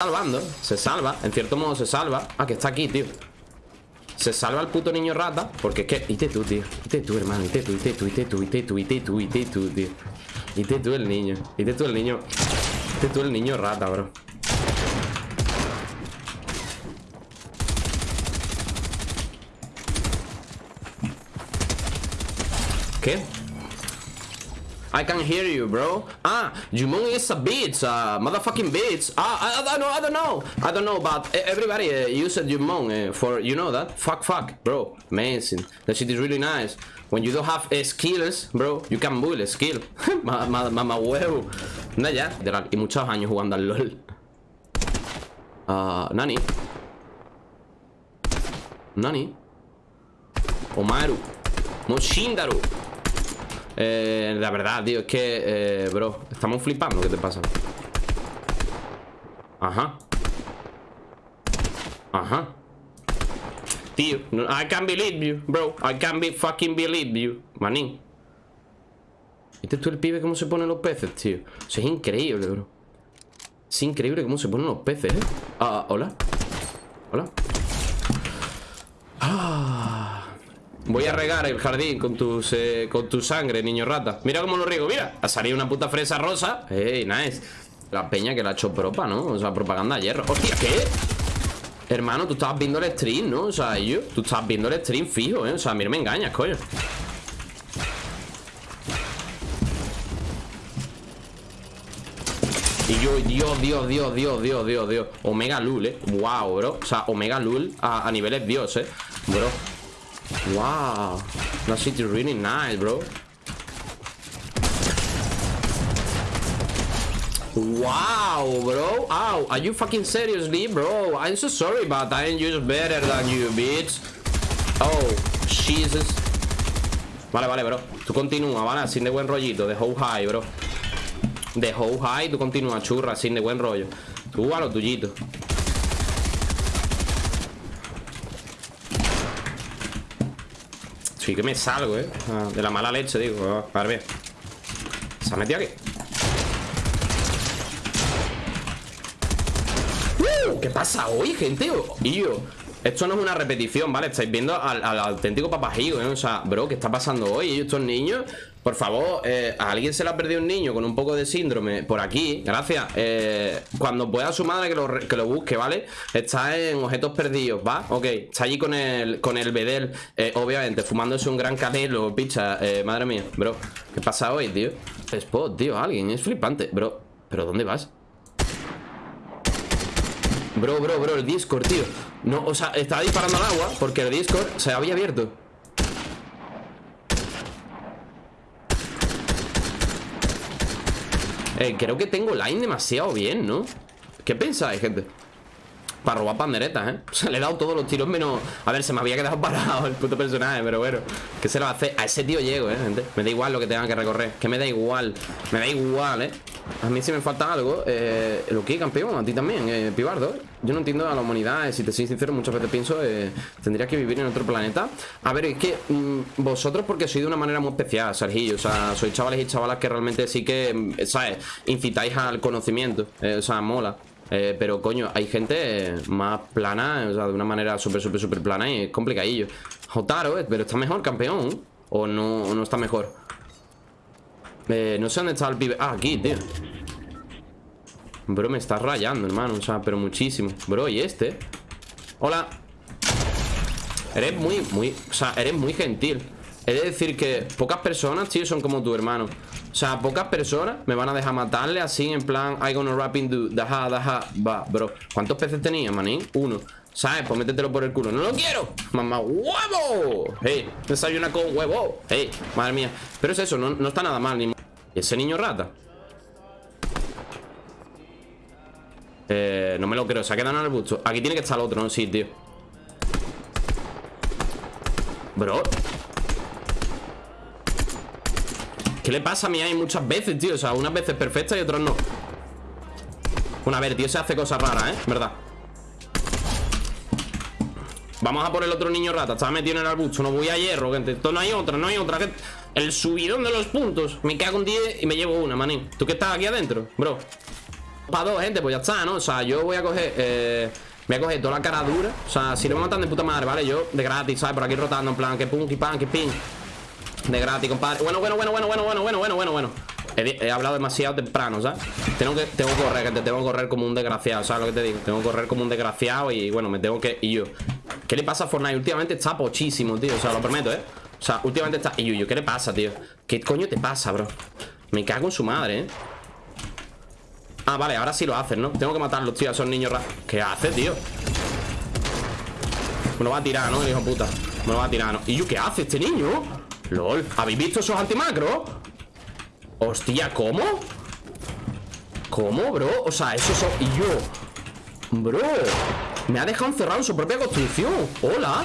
salvando, se salva, en cierto modo se salva. Ah, que está aquí, tío. Se salva el puto niño rata Porque es que, ite tú, tío, ite tú, hermano Ite tú, ite tú, ite tú, ite tú, ite tú, ite tú, tío. Ite tú el niño, ite tú el niño Ite tú el niño rata, bro. ¿Qué? I can hear you, bro. Ah, Jumon is a bitch, uh, motherfucking bitch. Ah, I, I, don't know, I don't know, I don't know, but everybody uh, used Jumon uh, for, you know that? Fuck, fuck, bro. Amazing. That shit is really nice. When you don't have uh, skills, bro, you can build a skill. Mamá huevo. Anda ya, y muchos años jugando al LOL. Uh, Nani. Nani. Omaru. Moshindaru. Eh, la verdad, tío, es que, eh, bro, estamos flipando. ¿Qué te pasa? Ajá. Ajá. Tío, I can't believe you, bro. I can't be fucking believe you. Manín. ¿Viste tú el pibe cómo se ponen los peces, tío? Eso es increíble, bro. Es increíble cómo se ponen los peces, ¿eh? Ah, hola. Hola. Voy a regar el jardín con, tus, eh, con tu sangre, niño rata. Mira cómo lo riego, mira. Ha salido una puta fresa rosa. Ey, nice. La peña que la ha hecho propa, ¿no? O sea, propaganda de hierro. Hostia, ¿qué? Hermano, tú estabas viendo el stream, ¿no? O sea, yo Tú estabas viendo el stream fijo, ¿eh? O sea, a mí no me engañas, coño. Y yo, Dios, Dios, Dios, Dios, Dios, Dios, Dios. Omega Lul, eh Wow, bro. O sea, Omega Lul a, a niveles Dios, eh Bro Wow. That shit is really nice, bro. Wow, bro. Ow, are you fucking seriously, bro? I'm so sorry, but I'm just better than you, bitch. Oh, Jesus. Vale, vale, bro. Tú continúa, ¿vale? Sin de buen rollito. De how high, bro. De how high, tú continúa, churra, sin de buen rollo. Tú a lo tuyito. Sí que me salgo, ¿eh? De la mala leche, digo. A ver, ¿Se ha metido aquí? ¿Qué pasa hoy, gente? Yo esto no es una repetición, ¿vale? Estáis viendo al, auténtico papajigo, ¿eh? O sea, bro, ¿qué está pasando hoy? Estos niños, por favor, eh, a alguien se le ha perdido un niño con un poco de síndrome por aquí, gracias. Eh, cuando pueda su madre que lo, que lo busque, ¿vale? Está en objetos perdidos, ¿va? Ok, está allí con el, con el bedel, eh, obviamente, fumándose un gran canelo, picha. madre mía, bro, ¿qué pasa hoy, tío? Spot, tío, alguien, es flipante, bro. ¿Pero dónde vas? Bro, bro, bro, el Discord, tío No, o sea, estaba disparando al agua Porque el Discord se había abierto eh, Creo que tengo line demasiado bien, ¿no? ¿Qué pensáis, gente? Para robar panderetas, ¿eh? O sea, le he dado todos los tiros menos... A ver, se me había quedado parado el puto personaje Pero bueno, ¿qué se lo hace? A ese tío llego, ¿eh, gente? Me da igual lo que tenga que recorrer Que me da igual Me da igual, ¿eh? A mí si me falta algo eh, Lo que campeón, a ti también, eh, Pibardo Yo no entiendo a la humanidad, eh, si te soy sincero Muchas veces pienso, eh, tendría que vivir en otro planeta A ver, es que mm, Vosotros porque sois de una manera muy especial, Sergio O sea, sois chavales y chavalas que realmente sí que mm, ¿Sabes? Incitáis al conocimiento eh, O sea, mola eh, pero coño, hay gente más plana, o sea, de una manera súper, súper, súper plana y es complicadillo. Jotaro, eh, pero está mejor, campeón. O no, no está mejor. Eh, no sé dónde está el pibe. Ah, aquí, tío. Bro, me está rayando, hermano. O sea, pero muchísimo. Bro, ¿y este? Hola. Eres muy, muy... O sea, eres muy gentil. He de decir que pocas personas, tío, son como tu hermano. O sea, pocas personas me van a dejar matarle así en plan I gonna rap into daja, daja, va, bro. ¿Cuántos peces tenía, manín? Uno. ¿Sabes? Pues métetelo por el culo. ¡No lo quiero! ¡Mamá huevo! ¡Hey! Desayuna con huevo. ¡Hey! Madre mía. Pero es eso, no, no está nada mal ni... ¿Y ese niño rata? Eh, no me lo creo. Se ha quedado en el busto. Aquí tiene que estar el otro, ¿no? Sí, tío. Bro. ¿Qué le pasa a mí ahí muchas veces, tío? O sea, unas veces perfectas y otras no Una vez, tío, se hace cosas raras, ¿eh? ¿Verdad? Vamos a por el otro niño rata Estaba metido en el arbusto No voy a hierro, gente Esto no hay otra, no hay otra El subidón de los puntos Me cago un 10 y me llevo una, manín ¿Tú qué estás aquí adentro, bro? Para dos, gente, pues ya está, ¿no? O sea, yo voy a coger... Eh, voy a coger toda la cara dura O sea, si lo matan de puta madre, ¿vale? Yo, de gratis, ¿sabes? Por aquí rotando, en plan Que pum, que pan, que pin De gratis, compadre Bueno, bueno, bueno, bueno, bueno, bueno, bueno, bueno, bueno, bueno He, hablado demasiado temprano, ¿sabes? Tengo que, tengo que correr, gente Tengo que correr como un desgraciado, ¿sabes lo que te digo? Tengo que correr como un desgraciado y, bueno, me tengo que... Y yo ¿Qué le pasa a Fortnite? Últimamente está pochísimo, tío O sea, lo prometo, ¿eh? O sea, últimamente está... Y yo, ¿qué le pasa, tío? ¿Qué coño te pasa, bro? Me cago en su madre, ¿eh? Ah, vale, ahora sí lo hacen, ¿no? Tengo que matarlos, tío, a esos niños ¿Qué hace, tío? Me lo va a tirar, ¿no? El hijo puta Me lo va a tirar, ¿no? ¿Y yo qué hace este niño? LOL ¿Habéis visto esos antimacros? Hostia, ¿cómo? ¿Cómo, bro? O sea, esos son... Y yo Bro Me ha dejado encerrado en su propia construcción Hola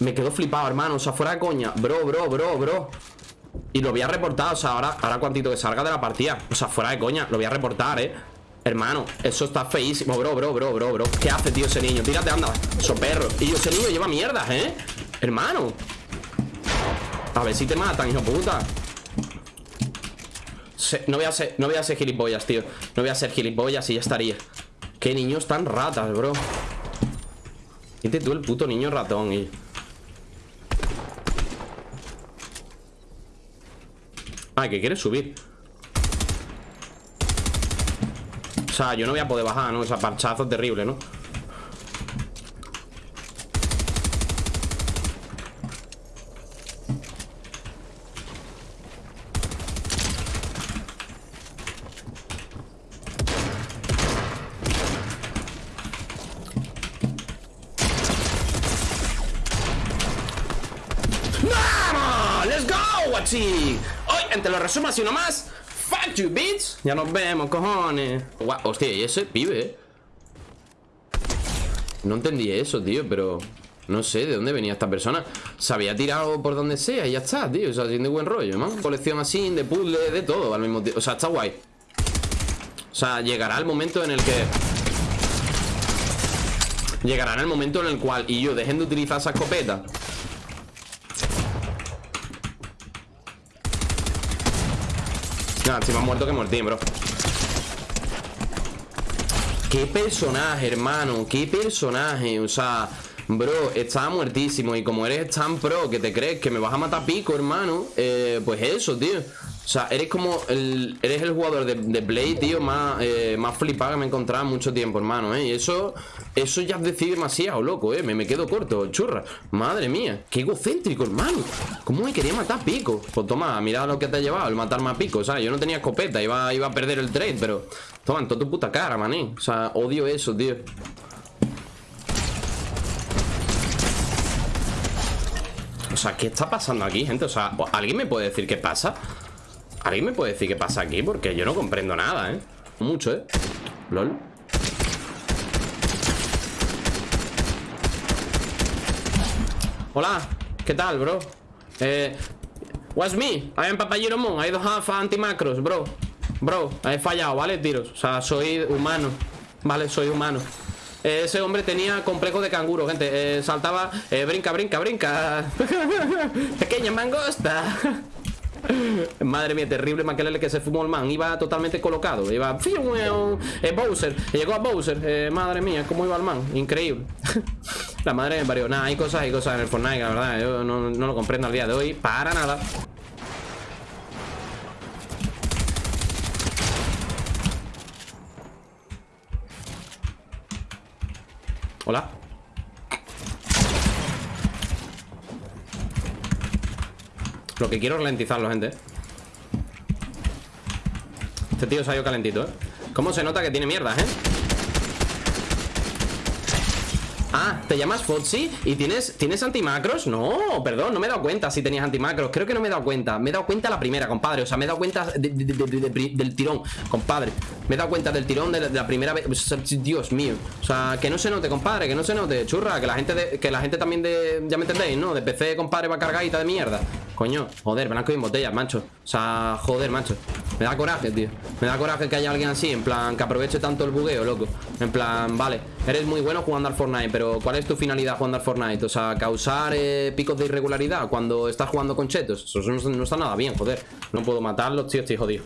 Me quedo flipado, hermano. O sea, fuera de coña. Bro, bro, bro, bro. Y lo voy a reportar, o sea, ahora, ahora cuantito que salga de la partida. O sea, fuera de coña, lo voy a reportar, eh. Hermano, eso está feísimo, bro, bro, bro, bro, bro. ¿Qué hace, tío, ese niño? Tírate, anda, so perro. Y ese niño lleva mierdas, ¿eh? Hermano. A ver si te matan, hijo puta. No voy a ser, no voy a ser gilipollas, tío. No voy a ser gilipollas y ya estaría. Qué niños tan ratas, bro. Viste tú el puto niño ratón y... Ah, que quieres subir O sea, yo no voy a poder bajar, ¿no? O sea, parchazo terrible, ¿no? ¡Let's go, guachi! Te lo resumo así nomás Fuck you, bitch Ya nos vemos, cojones Hostia, y ese pibe eh? No entendí eso, tío, pero... No sé de dónde venía esta persona Se había tirado por donde sea y ya está, tío O sea, de buen rollo, ¿no? Colección así, de puzzle, de todo al mismo tiempo O sea, está guay O sea, llegará el momento en el que Llegará el momento en el cual Y yo dejen de utilizar esa escopeta Nada, si me muerto que Mortín, bro. Qué personaje, hermano. Qué personaje, o sea Bro, estaba muertísimo Y como eres tan pro que te crees que me vas a matar pico, hermano eh, Pues eso, tío o sea, eres como el, eres el jugador de, de Play, tío, más, eh, más flipado que me he encontrado en mucho tiempo, hermano, ¿eh? Y eso, eso ya decide demasiado, loco, ¿eh? Me, me quedo corto, churra. Madre mía, qué egocéntrico, hermano. ¿Cómo me quería matar pico? Pues toma, mira lo que te ha llevado, el matarme a pico, o sea, yo no tenía escopeta, iba, iba a perder el trade, pero... Toma, en toda tu puta cara, mané. O sea, odio eso, tío. Sea, ¿qué está pasando aquí, gente? O sea, ¿alguien me puede decir qué pasa? ¿Alguien me puede decir qué pasa aquí? Porque yo no comprendo nada, ¿eh? Mucho, ¿eh? LOL Hola, ¿qué tal, bro? Eh... What's me? I am Papayero Moon I don't anti-macros, bro Bro, he fallado, ¿vale? Tiros O sea, soy humano Vale, soy humano ese hombre tenía complejo de canguro, gente. Eh, Saltaba, eh, brinca, brinca, brinca. Pequeña mangosta. Madre mía, terrible maquelele que se fumó el man. Iba totalmente colocado. Iba... Eh, Bowser. Llegó a Bowser. Eh, Madre mía, cómo iba el man. Increíble. La madre me parió. Nada, hay cosas, hay cosas en el Fortnite La verdad, yo no lo comprendo al día de hoy Para nada Hola Lo que quiero es ralentizarlo, gente Este tío se ha ido calentito, ¿eh? ¿Cómo se nota que tiene mierda, eh? Ah, ¿te llamas Foxy? ¿Y tienes, tienes antimacros? No, perdón, no me he dado cuenta si tenías antimacros. Creo que no me he dado cuenta. Me he dado cuenta la primera, compadre. O sea, me he dado cuenta del tirón, compadre. Me he dado cuenta del tirón de, la primera vez. Dios mío. O sea, que no se note, compadre Que no se note, churra Que la gente, que la gente también de... Ya me entendéis, ¿no? De PC, compadre, va cargadita de mierda Coño, joder, blanco y en botellas, macho. O sea, joder, macho. Me da coraje, tío. Me da coraje que haya alguien así En plan, que aproveche tanto el bugueo, loco. En plan, vale Eres muy bueno jugando al Fortnite Pero ¿cuál es tu finalidad jugando al Fortnite? O sea, causar eh, picos de irregularidad Cuando estás jugando con chetos. Eso no, está nada bien, joder. No puedo matarlos, tío, estoy jodido.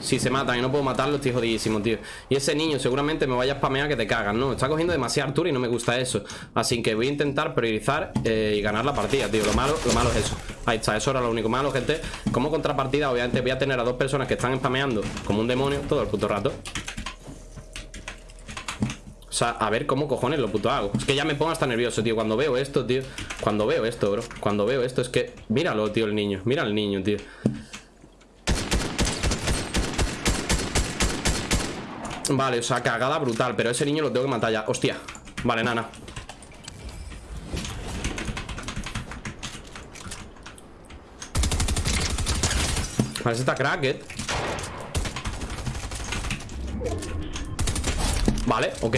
Si se matan y no puedo matarlos, estoy jodidísimo, tío. Y ese niño seguramente me vaya a spamear que te cagan, ¿no? Está cogiendo demasiada altura y no me gusta eso. Así que voy a intentar priorizar eh, y ganar la partida, tío. Lo malo, lo malo es eso Ahí está, eso era lo único malo, gente Como contrapartida, obviamente voy a tener a dos personas que están spameando Como un demonio todo el puto rato. O sea, a ver cómo cojones lo puto hago. Es que ya me pongo hasta nervioso, tío. Cuando veo esto, tío Cuando veo esto, bro Cuando veo esto es que Míralo, tío, el niño Mira al niño, tío. Vale, o sea, cagada brutal Pero ese niño lo tengo que matar ya. Hostia. Vale, nana Vale, está cracked Vale, ok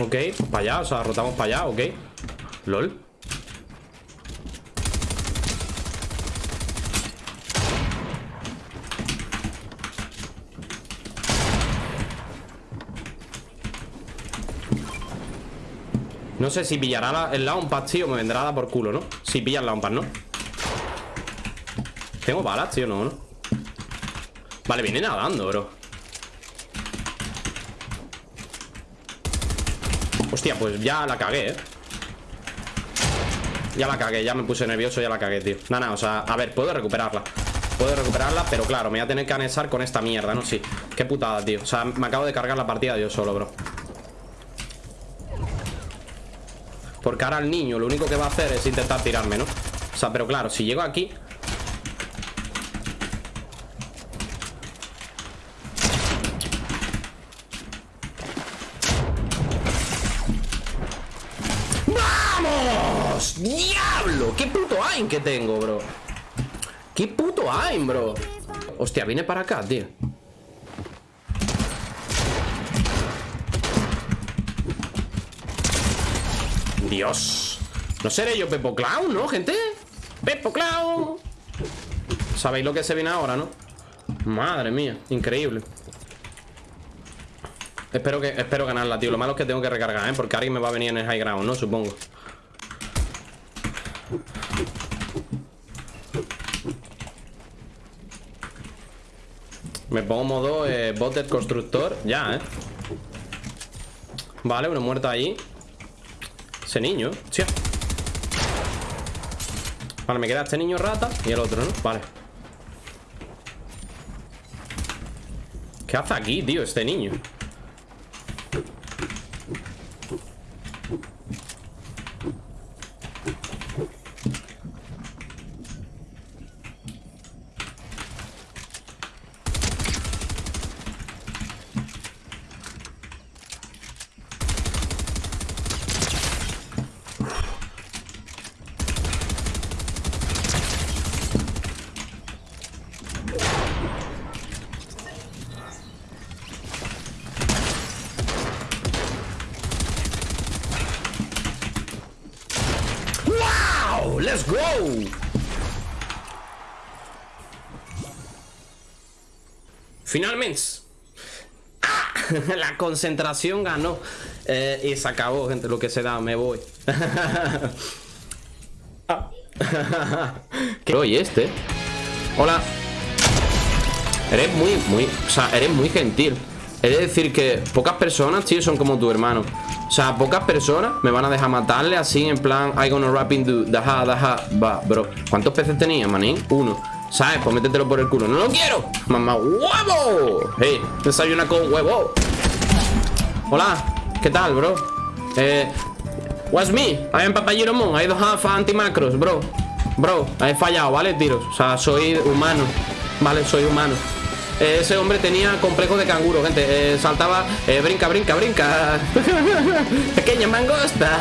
Ok, para allá, o sea, rotamos para allá, ok LOL No sé si pillará el Launpad, tío Me vendrá a dar por culo, ¿no? Si pilla el Launpad, ¿no? Tengo balas, tío, no, ¿no? Vale, viene nadando, bro Hostia, pues ya la cagué, ¿eh? Ya la cagué, ya me puse nervioso, ya la cagué, tío Nada, o sea, a ver, puedo recuperarla Puedo recuperarla, pero claro, me voy a tener que anexar con esta mierda, ¿no? Sí, qué putada, tío O sea, me acabo de cargar la partida yo solo, bro Porque ahora el niño lo único que va a hacer es intentar tirarme, ¿no? O sea, pero claro, si llego aquí ¡Diablo! ¡Qué puto aim que tengo, bro! ¡Qué puto aim, bro! Hostia, viene para acá, tío Dios No seré yo Pepo Clown, ¿no, gente? Pepo Clown Sabéis lo que se viene ahora, ¿no? Madre mía, increíble Espero que espero ganarla, tío Lo malo es que tengo que recargar, ¿eh? Porque alguien me va a venir en el high ground, ¿no? Supongo Me pongo modo eh, bot constructor. Ya, eh. Vale, uno muerto ahí. Ese niño, tío Vale, me queda este niño rata Y el otro, ¿no? Vale. ¿Qué hace aquí, tío, este niño? ¡Let's go! Finalmente. ¡Ah! La concentración ganó. Eh, Y se acabó, gente, lo que se da Me voy. Ah. Oye, este. Hola. Eres muy, muy O sea, eres muy gentil. Es decir que pocas personas, tío, son como tu hermano. O sea, pocas personas me van a dejar matarle así en plan I gonna rap into daja, daja Va, bro. ¿Cuántos peces tenía, manín? Uno ¿Sabes? Pues métetelo por el culo ¡No lo quiero! ¡Mamá huevo! ¡Hey! Desayuna con huevo Hola ¿Qué tal, bro? Eh... What's me? I am Papayero Mon I don't have anti-macros, bro Bro, he fallado, ¿vale? Tiros O sea, soy humano Vale, soy humano ese hombre tenía complejo de canguro, gente. Eh, saltaba, eh, brinca, brinca, brinca. Pequeña mangosta.